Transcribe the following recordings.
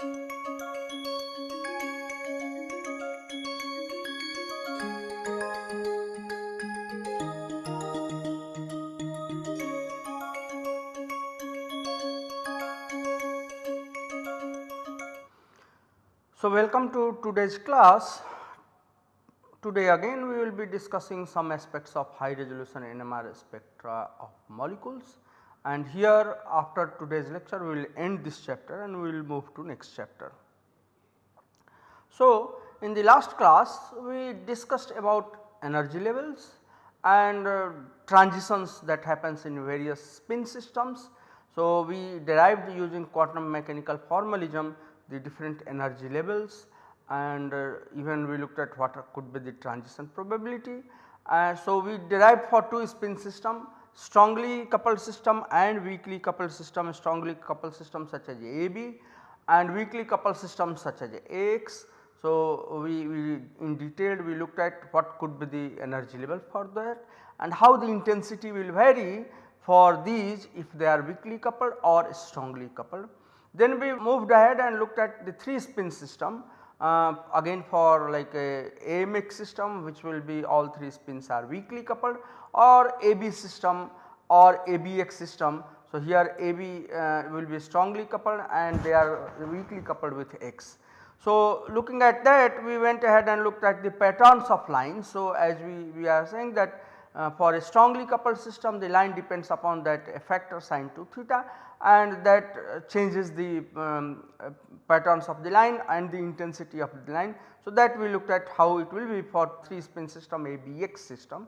So, welcome to today's class. Today again we will be discussing some aspects of high resolution NMR spectra of molecules and here after today's lecture we will end this chapter and we will move to next chapter. So, in the last class we discussed about energy levels and uh, transitions that happens in various spin systems. So, we derived using quantum mechanical formalism the different energy levels and uh, even we looked at what could be the transition probability. Uh, so, we derived for two spin system strongly coupled system and weakly coupled system strongly coupled system such as AB and weakly coupled system such as AX. So, we, we in detail we looked at what could be the energy level for that and how the intensity will vary for these if they are weakly coupled or strongly coupled. Then we moved ahead and looked at the 3 spin system uh, again for like a AMX system which will be all 3 spins are weakly coupled or AB system or ABX system. So, here AB uh, will be strongly coupled and they are weakly coupled with X. So, looking at that we went ahead and looked at the patterns of lines. So, as we, we are saying that uh, for a strongly coupled system the line depends upon that factor sine 2 theta and that uh, changes the um, uh, patterns of the line and the intensity of the line. So, that we looked at how it will be for 3 spin system ABX system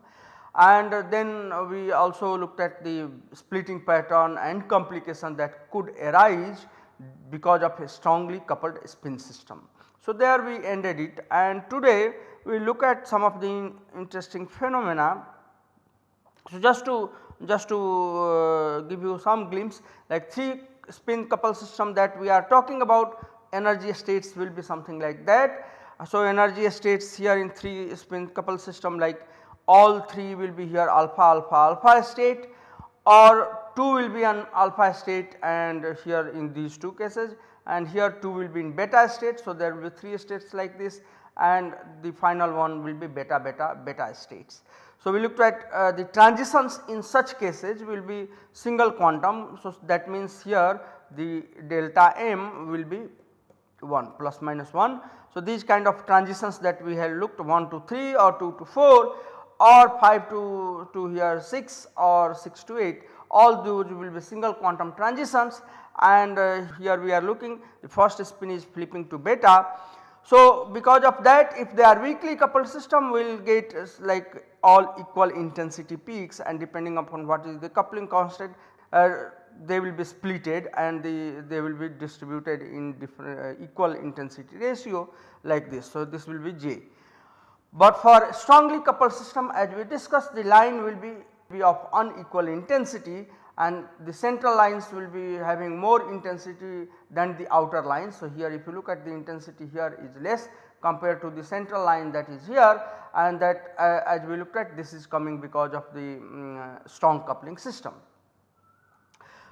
and uh, then we also looked at the splitting pattern and complication that could arise because of a strongly coupled spin system. So, there we ended it and today we look at some of the interesting phenomena. So, just to just to uh, give you some glimpse like 3 spin couple system that we are talking about energy states will be something like that. So, energy states here in 3 spin couple system like all 3 will be here alpha alpha alpha state or 2 will be an alpha state and here in these two cases and here 2 will be in beta state. So, there will be 3 states like this and the final one will be beta beta beta states. So, we looked at uh, the transitions in such cases will be single quantum. So, that means here the delta m will be 1 plus minus 1. So, these kind of transitions that we have looked 1 to 3 or 2 to 4 or 5 to, to here 6 or 6 to 8 all those will be single quantum transitions and uh, here we are looking the first spin is flipping to beta so, because of that if they are weakly coupled system we will get like all equal intensity peaks and depending upon what is the coupling constant uh, they will be splitted and the, they will be distributed in different uh, equal intensity ratio like this. So, this will be J. But for strongly coupled system as we discussed the line will be, be of unequal intensity and the central lines will be having more intensity than the outer lines. So, here if you look at the intensity here is less compared to the central line that is here and that uh, as we looked at this is coming because of the um, strong coupling system.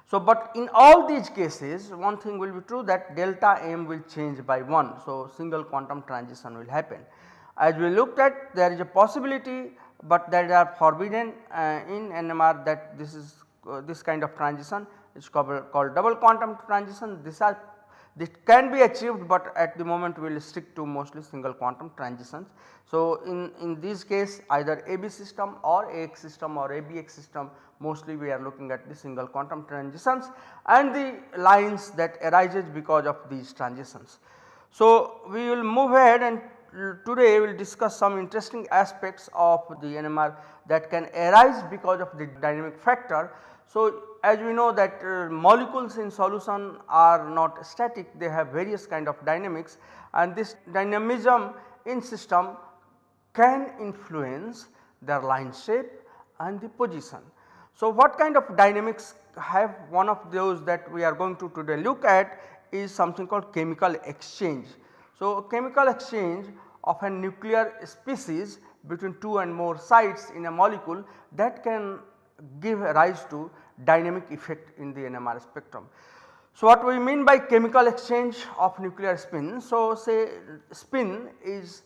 So, but in all these cases one thing will be true that delta m will change by 1. So, single quantum transition will happen. As we looked at there is a possibility, but that are forbidden uh, in NMR that this is Uh, this kind of transition is called, called double quantum transition. This are this can be achieved, but at the moment we will stick to mostly single quantum transitions. So, in, in this case either AB system or AX system or ABX system mostly we are looking at the single quantum transitions and the lines that arises because of these transitions. So, we will move ahead and today we will discuss some interesting aspects of the NMR that can arise because of the dynamic factor so, as we know that uh, molecules in solution are not static they have various kind of dynamics and this dynamism in system can influence their line shape and the position. So, what kind of dynamics have one of those that we are going to today look at is something called chemical exchange. So, chemical exchange of a nuclear species between 2 and more sites in a molecule that can give rise to dynamic effect in the NMR spectrum. So, what we mean by chemical exchange of nuclear spin? So, say spin is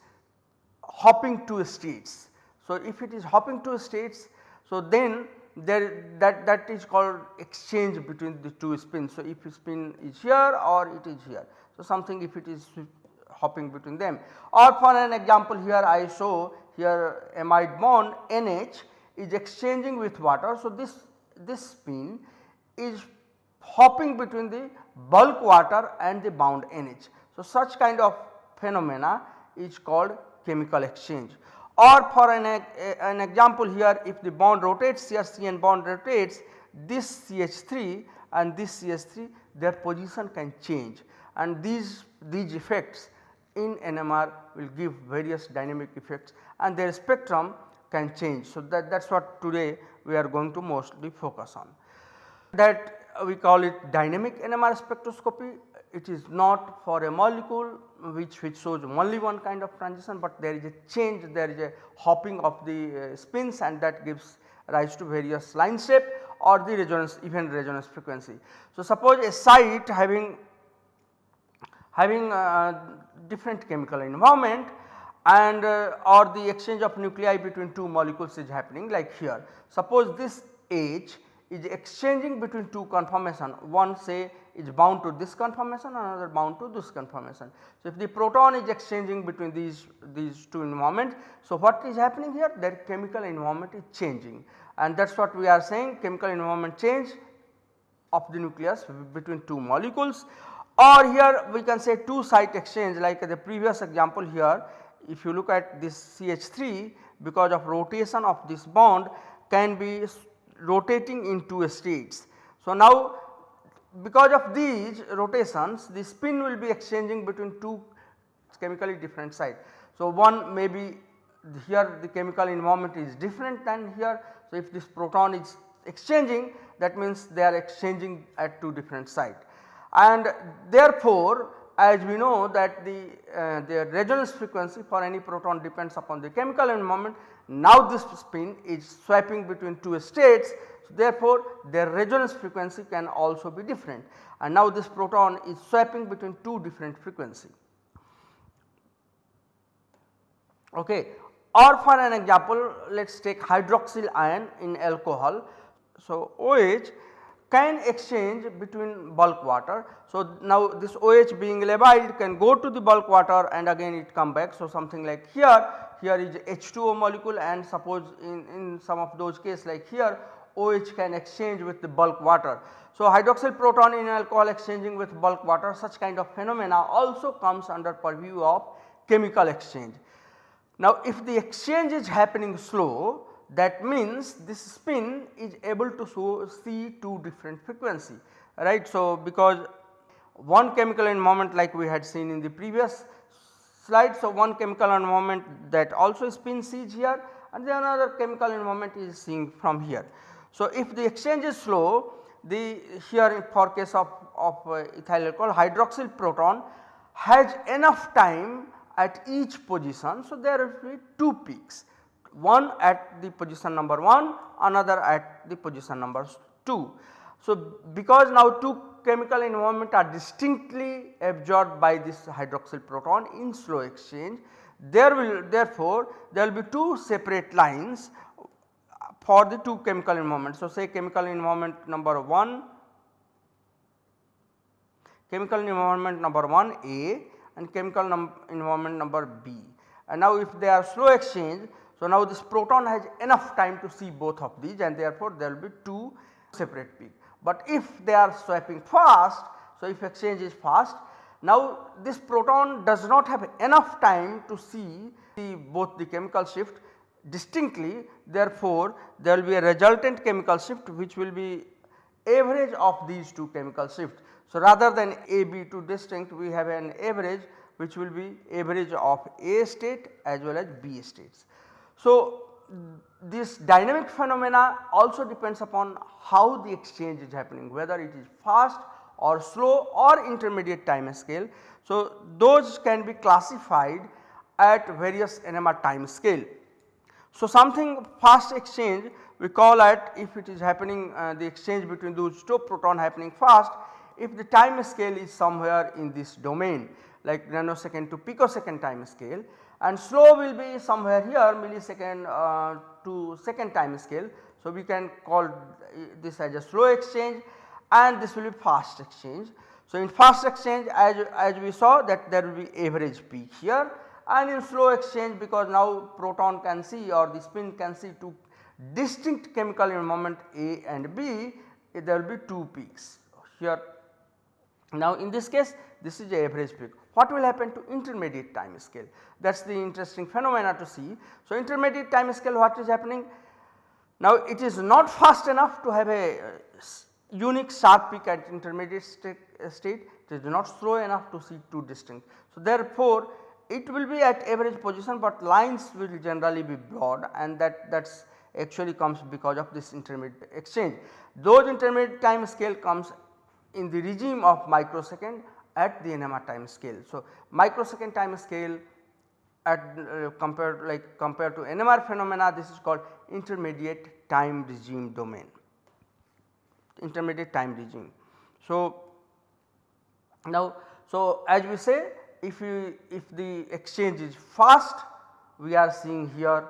hopping to states. So, if it is hopping to states, so then there that that is called exchange between the two spins. So, if spin is here or it is here. So, something if it is hopping between them or for an example here I show here amide bond NH is exchanging with water. So, this this spin is hopping between the bulk water and the bound NH. So, such kind of phenomena is called chemical exchange or for an, an example here if the bond rotates here CN bond rotates this CH3 and this CH3 their position can change and these, these effects in NMR will give various dynamic effects and their spectrum can change. So, that that is what today we are going to mostly focus on. That we call it dynamic NMR spectroscopy it is not for a molecule which, which shows only one kind of transition, but there is a change there is a hopping of the uh, spins and that gives rise to various line shape or the resonance event resonance frequency. So, suppose a site having having different chemical environment and uh, or the exchange of nuclei between two molecules is happening like here. Suppose this H is exchanging between two conformation one say is bound to this conformation another bound to this conformation. So, if the proton is exchanging between these these two environments. So, what is happening here their chemical environment is changing and that is what we are saying chemical environment change of the nucleus between two molecules or here we can say two site exchange like the previous example here if you look at this CH3 because of rotation of this bond can be rotating in two states. So, now because of these rotations the spin will be exchanging between two chemically different sites. So, one may be here the chemical environment is different than here. So, if this proton is exchanging that means they are exchanging at two different sites and therefore as we know that the, uh, the resonance frequency for any proton depends upon the chemical environment. Now this spin is swapping between two states so, therefore, their resonance frequency can also be different and now this proton is swapping between two different frequency. Okay. Or for an example let us take hydroxyl ion in alcohol. So, OH can exchange between bulk water. So, now this OH being labile can go to the bulk water and again it come back. So, something like here, here is H2O molecule and suppose in, in some of those cases like here OH can exchange with the bulk water. So, hydroxyl proton in alcohol exchanging with bulk water such kind of phenomena also comes under purview of chemical exchange. Now, if the exchange is happening slow that means this spin is able to show see two different frequency right. So, because one chemical environment like we had seen in the previous slide. So, one chemical environment that also spin sees here and the another chemical environment is seeing from here. So, if the exchange is slow the here for case of, of uh, ethyl alcohol hydroxyl proton has enough time at each position. So, there will be two peaks one at the position number 1 another at the position number 2. So, because now two chemical environment are distinctly absorbed by this hydroxyl proton in slow exchange there will therefore there will be two separate lines for the two chemical environments. So, say chemical environment number 1, chemical environment number 1 A and chemical num environment number B. And now if they are slow exchange, so now this proton has enough time to see both of these and therefore there will be two separate peak. But if they are swapping fast, so if exchange is fast, now this proton does not have enough time to see the both the chemical shift distinctly therefore, there will be a resultant chemical shift which will be average of these two chemical shifts. So, rather than A B 2 distinct we have an average which will be average of A state as well as B states. So, this dynamic phenomena also depends upon how the exchange is happening whether it is fast or slow or intermediate time scale. So, those can be classified at various NMR time scale. So, something fast exchange we call it if it is happening uh, the exchange between those two proton happening fast if the time scale is somewhere in this domain like nanosecond to picosecond time scale and slow will be somewhere here millisecond uh, to second time scale. So, we can call this as a slow exchange and this will be fast exchange. So, in fast exchange as, as we saw that there will be average peak here and in slow exchange because now proton can see or the spin can see two distinct chemical moment A and B there will be 2 peaks here. Now in this case this is the average peak. What will happen to intermediate time scale that is the interesting phenomena to see. So intermediate time scale what is happening now it is not fast enough to have a uh, unique sharp peak at intermediate state, uh, state it is not slow enough to see two distinct. So therefore it will be at average position but lines will generally be broad and that that is actually comes because of this intermediate exchange. Those intermediate time scale comes in the regime of microsecond at the NMR time scale. So, microsecond time scale at uh, compared like compared to NMR phenomena this is called intermediate time regime domain intermediate time regime. So, now so as we say if you if the exchange is fast we are seeing here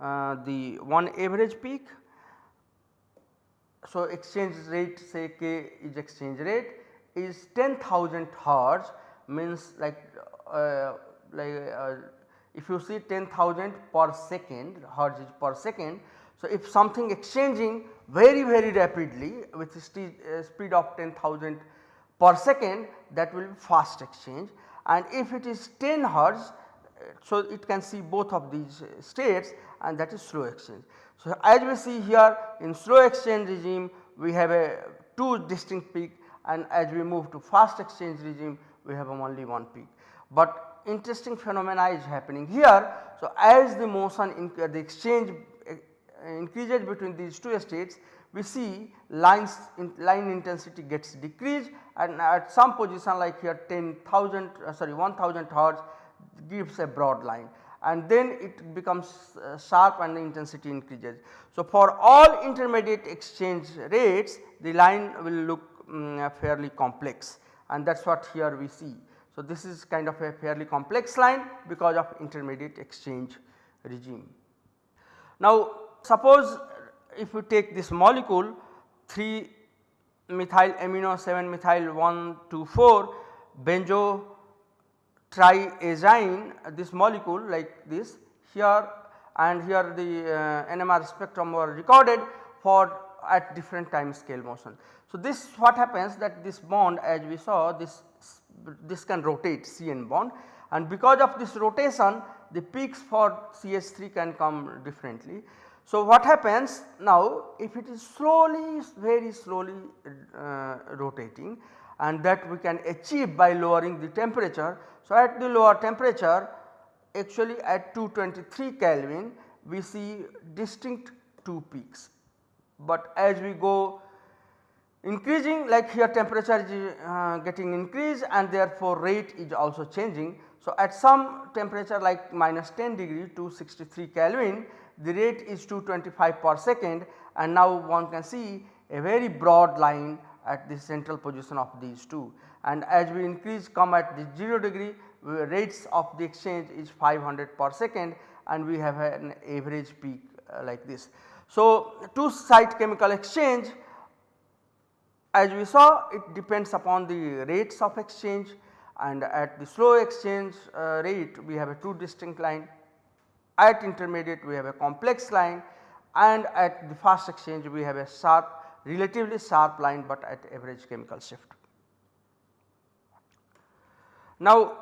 uh, the one average peak. So, exchange rate say k is exchange rate is 10,000 hertz means like uh, like uh, if you see 10,000 per second hertz is per second. So, if something exchanging very very rapidly with speed, uh, speed of 10,000 per second that will be fast exchange and if it is 10 hertz so it can see both of these states and that is slow exchange. So as we see here in slow exchange regime we have a two distinct peak and as we move to fast exchange regime we have only one peak. But interesting phenomena is happening here. So as the motion in the exchange eh, increases between these two states we see lines in line intensity gets decreased and at some position like here 10,000 uh, sorry 1000 hertz gives a broad line and then it becomes uh, sharp and the intensity increases. So, for all intermediate exchange rates the line will look um, fairly complex and that is what here we see. So, this is kind of a fairly complex line because of intermediate exchange regime. Now, suppose if we take this molecule 3 methyl amino 7 methyl 1 2 4 benzo triazine this molecule like this here and here the uh, NMR spectrum were recorded for at different time scale motion. So, this what happens that this bond as we saw this this can rotate CN bond and because of this rotation the peaks for CH3 can come differently. So, what happens now if it is slowly very slowly uh, rotating and that we can achieve by lowering the temperature. So, at the lower temperature actually at 223 Kelvin we see distinct two peaks, but as we go increasing like here temperature is uh, getting increased and therefore rate is also changing. So, at some temperature like minus 10 degree to 63 Kelvin the rate is 225 per second and now one can see a very broad line at the central position of these two and as we increase come at the 0 degree rates of the exchange is 500 per second and we have an average peak uh, like this. So, two site chemical exchange as we saw it depends upon the rates of exchange and at the slow exchange uh, rate we have a two distinct line at intermediate we have a complex line and at the fast exchange we have a sharp relatively sharp line but at average chemical shift. Now,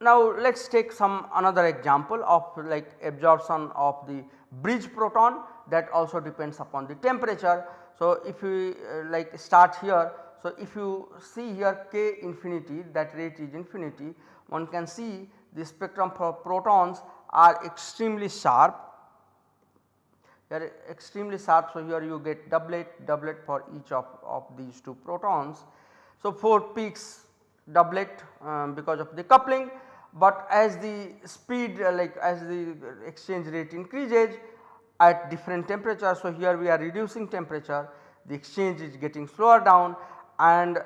now let us take some another example of like absorption of the bridge proton that also depends upon the temperature. So, if you uh, like start here, so if you see here k infinity that rate is infinity one can see the spectrum for protons are extremely sharp they are extremely sharp. So, here you get doublet doublet for each of, of these two protons. So, 4 peaks doublet um, because of the coupling, but as the speed uh, like as the exchange rate increases at different temperatures. So, here we are reducing temperature the exchange is getting slower down and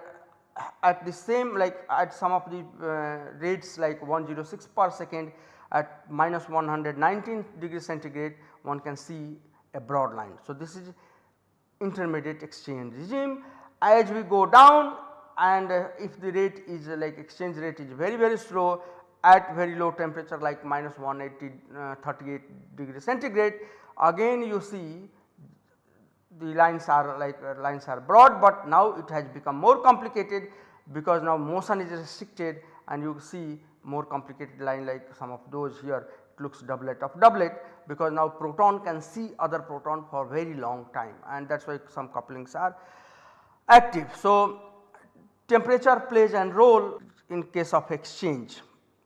at the same like at some of the uh, rates like 106 per second at minus 119 degree centigrade one can see a broad line. So, this is intermediate exchange regime as we go down and uh, if the rate is uh, like exchange rate is very very slow at very low temperature like minus 180 uh, 38 degree centigrade again you see the lines are like uh, lines are broad, but now it has become more complicated because now motion is restricted and you see more complicated line like some of those here it looks doublet of doublet because now proton can see other proton for very long time and that is why some couplings are active. So, temperature plays a role in case of exchange.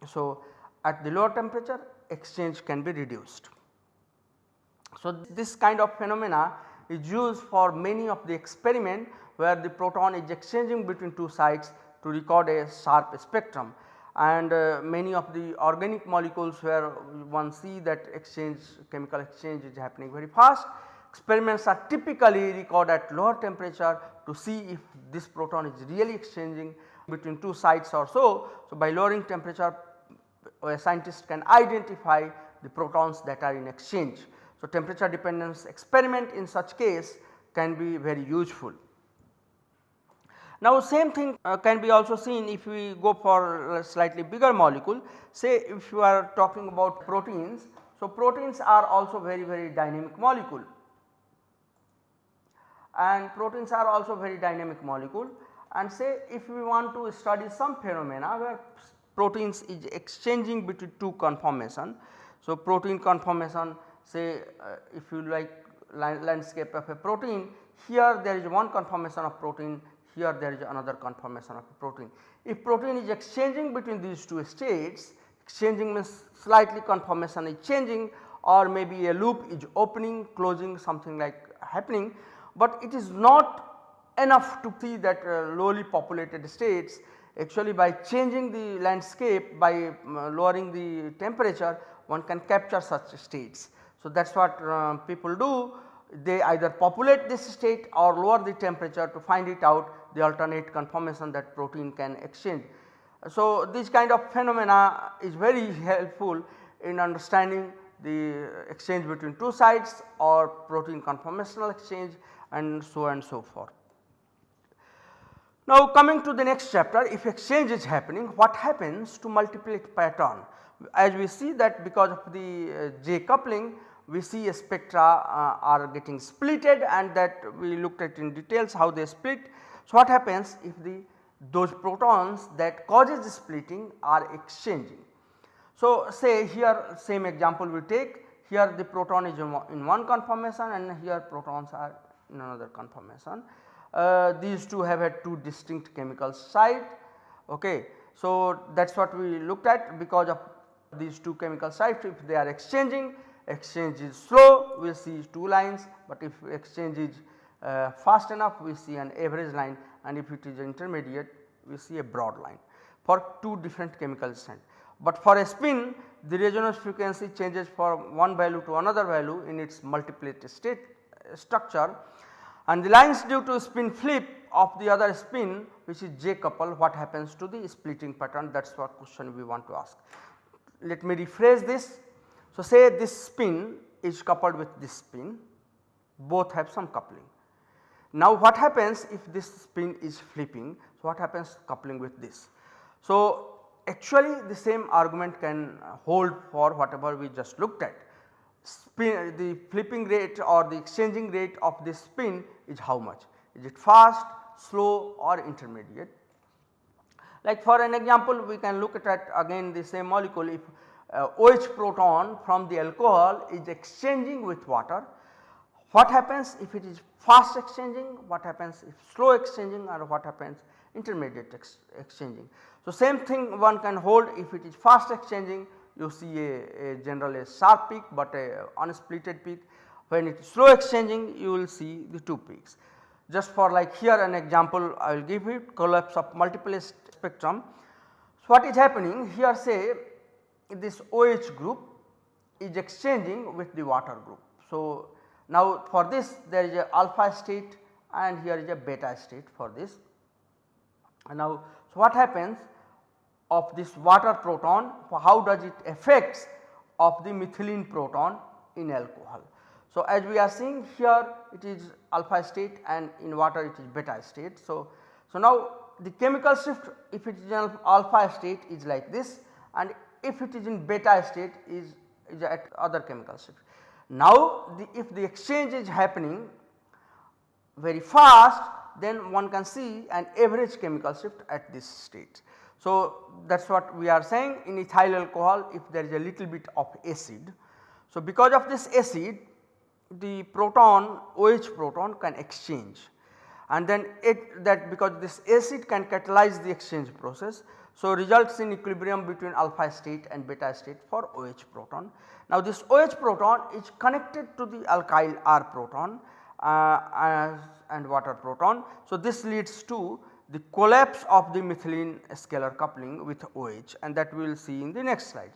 So, at the lower temperature exchange can be reduced. So, this kind of phenomena is used for many of the experiment where the proton is exchanging between two sites to record a sharp spectrum and uh, many of the organic molecules where one see that exchange chemical exchange is happening very fast. Experiments are typically recorded at lower temperature to see if this proton is really exchanging between two sites or so. So, by lowering temperature a scientist can identify the protons that are in exchange. So, temperature dependence experiment in such case can be very useful. Now same thing uh, can be also seen if we go for a slightly bigger molecule say if you are talking about proteins. So proteins are also very very dynamic molecule and proteins are also very dynamic molecule and say if we want to study some phenomena where proteins is exchanging between two conformation. So protein conformation say uh, if you like landscape of a protein here there is one conformation of protein here there is another conformation of protein. If protein is exchanging between these two states exchanging means slightly conformation is changing or maybe a loop is opening closing something like happening, but it is not enough to see that uh, lowly populated states actually by changing the landscape by uh, lowering the temperature one can capture such states. So, that is what uh, people do they either populate this state or lower the temperature to find it out the alternate conformation that protein can exchange. So, this kind of phenomena is very helpful in understanding the exchange between two sites or protein conformational exchange and so and so forth. Now coming to the next chapter if exchange is happening what happens to multiplet pattern as we see that because of the uh, J coupling we see a spectra uh, are getting splitted and that we looked at in details how they split. So, what happens if the those protons that causes the splitting are exchanging. So, say here same example we take here the proton is in one conformation and here protons are in another conformation. Uh, these two have had two distinct chemical site. Okay. So, that is what we looked at because of these two chemical sites if they are exchanging exchange is slow we see two lines, but if exchange is uh, fast enough we see an average line and if it is intermediate we see a broad line for two different chemical strand. But for a spin the resonance frequency changes from one value to another value in its multiplet state uh, structure and the lines due to spin flip of the other spin which is J couple what happens to the splitting pattern that is what question we want to ask. Let me rephrase this so, say this spin is coupled with this spin both have some coupling. Now what happens if this spin is flipping so what happens coupling with this. So actually the same argument can hold for whatever we just looked at spin the flipping rate or the exchanging rate of the spin is how much is it fast, slow or intermediate. Like for an example we can look at again the same molecule if uh, OH proton from the alcohol is exchanging with water. What happens if it is fast exchanging, what happens if slow exchanging or what happens intermediate ex exchanging. So, same thing one can hold if it is fast exchanging you see a, a general a sharp peak, but a unsplitted peak when it is slow exchanging you will see the two peaks. Just for like here an example I will give it collapse of multiple spectrum. So, what is happening here say this OH group is exchanging with the water group. So, now for this there is a alpha state and here is a beta state for this And Now, so what happens of this water proton how does it affects of the methylene proton in alcohol. So, as we are seeing here it is alpha state and in water it is beta state. So, so now the chemical shift if it is in alpha state is like this and if it is in beta state is, is at other chemical shift. Now the, if the exchange is happening very fast then one can see an average chemical shift at this state. So, that is what we are saying in ethyl alcohol if there is a little bit of acid. So, because of this acid the proton OH proton can exchange and then it that because this acid can catalyze the exchange process. So, results in equilibrium between alpha state and beta state for OH proton. Now, this OH proton is connected to the alkyl R proton uh, and water proton. So, this leads to the collapse of the methylene scalar coupling with OH and that we will see in the next slide.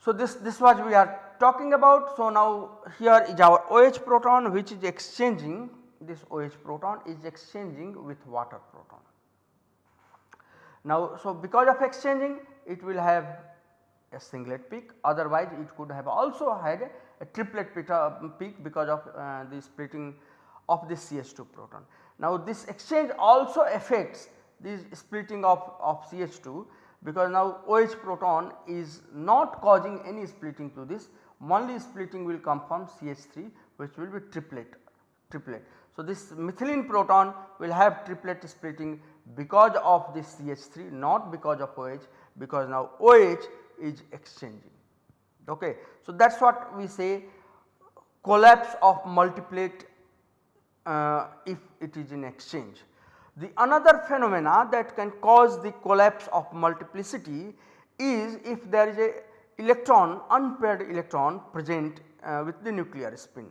So, this, this was we are talking about. So, now here is our OH proton which is exchanging this OH proton is exchanging with water proton. Now, so because of exchanging it will have a singlet peak otherwise it could have also had a triplet peak because of uh, the splitting of the CH2 proton. Now this exchange also affects this splitting of, of CH2 because now OH proton is not causing any splitting to this only splitting will come from CH3 which will be triplet triplet. So this methylene proton will have triplet splitting because of this CH3 not because of OH because now OH is exchanging. Okay. So that is what we say collapse of multiplet uh, if it is in exchange. The another phenomena that can cause the collapse of multiplicity is if there is a electron unpaired electron present uh, with the nuclear spin.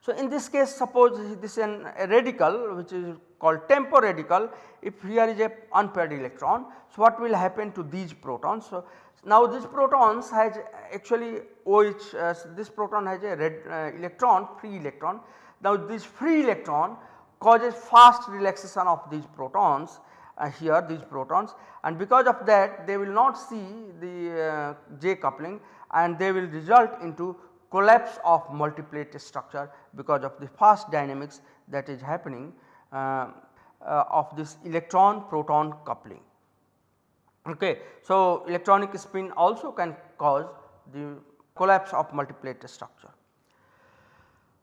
So, in this case suppose this is an, a radical which is called TEMPO radical if here is a unpaired electron. So, what will happen to these protons? So, now these protons has actually OH uh, this proton has a red uh, electron free electron. Now this free electron causes fast relaxation of these protons uh, here these protons and because of that they will not see the uh, J coupling and they will result into collapse of multiplet structure because of the fast dynamics that is happening uh, uh, of this electron proton coupling. Okay. So, electronic spin also can cause the collapse of multiplet structure.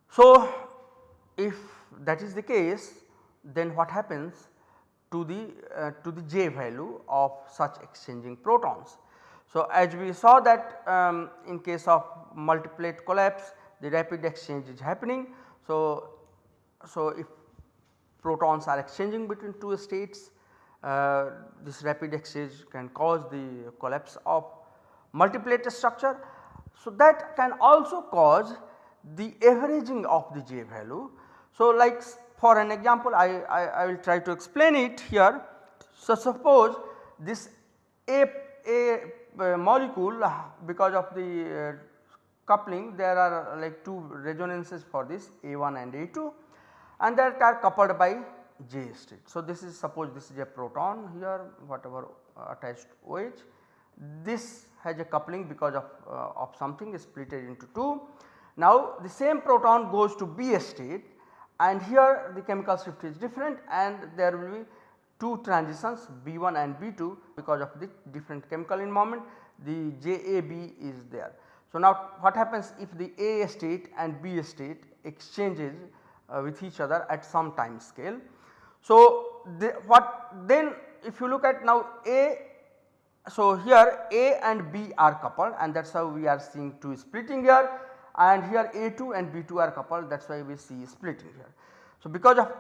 So, if that is the case then what happens to the uh, to the J value of such exchanging protons. So, as we saw that um, in case of multiplet collapse the rapid exchange is happening. So, so if protons are exchanging between two states uh, this rapid exchange can cause the collapse of multiplet structure. So, that can also cause the averaging of the J value. So, like for an example I, I, I will try to explain it here. So, suppose this A, A uh, molecule because of the uh, coupling there are like two resonances for this A1 and A2 and that are coupled by J state. So, this is suppose this is a proton here whatever uh, attached OH. This has a coupling because of, uh, of something is split into 2. Now, the same proton goes to B state and here the chemical shift is different and there will be two transitions B1 and B2 because of the different chemical environment the JAB is there. So, now what happens if the A state and B state exchanges uh, with each other at some time scale so, the, what then if you look at now A, so here A and B are coupled and that is how we are seeing 2 splitting here and here A2 and B2 are coupled that is why we see splitting here. So, because of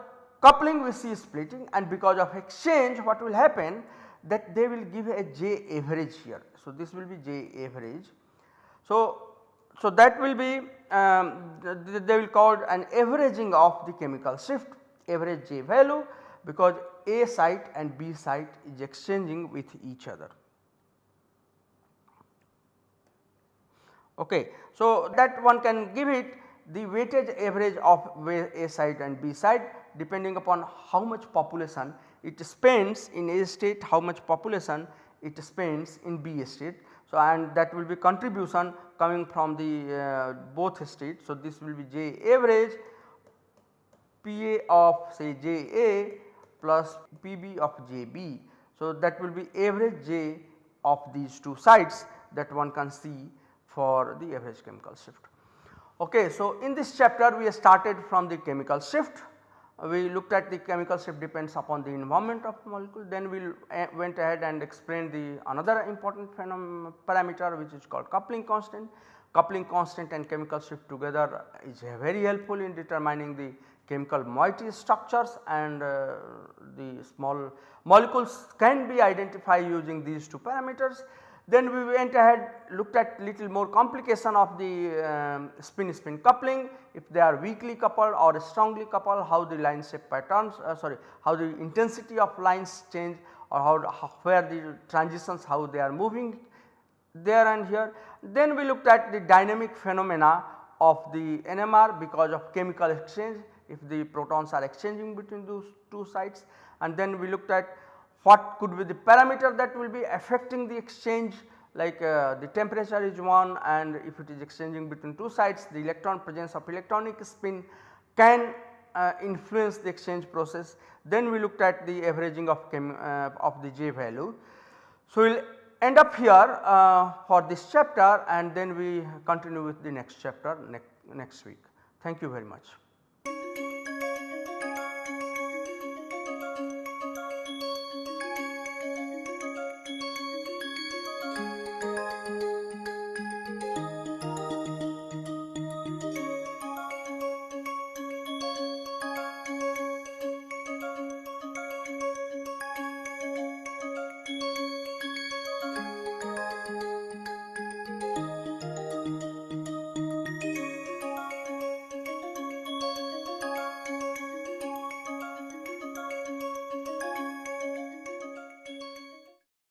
coupling we see splitting and because of exchange what will happen that they will give a J average here. So, this will be J average. So, so that will be um, they will call an averaging of the chemical shift average J value because A site and B site is exchanging with each other. Okay. So, that one can give it the weighted average of A site and B site depending upon how much population it spends in A state how much population it spends in B state. So, and that will be contribution coming from the uh, both states. So, this will be J average PA of say J A plus PB of J B. So, that will be average J of these two sites that one can see for the average chemical shift. Okay, so in this chapter we started from the chemical shift we looked at the chemical shift depends upon the environment of molecule then we uh, went ahead and explained the another important parameter which is called coupling constant. Coupling constant and chemical shift together is very helpful in determining the chemical moiety structures and uh, the small molecules can be identified using these two parameters. Then we went ahead looked at little more complication of the um, spin spin coupling if they are weakly coupled or strongly coupled how the line shape patterns uh, sorry how the intensity of lines change or how, how where the transitions how they are moving there and here. Then we looked at the dynamic phenomena of the NMR because of chemical exchange if the protons are exchanging between those two sites and then we looked at what could be the parameter that will be affecting the exchange like uh, the temperature is one and if it is exchanging between two sides the electron presence of electronic spin can uh, influence the exchange process. Then we looked at the averaging of, uh, of the J value. So, we will end up here uh, for this chapter and then we continue with the next chapter next, next week. Thank you very much.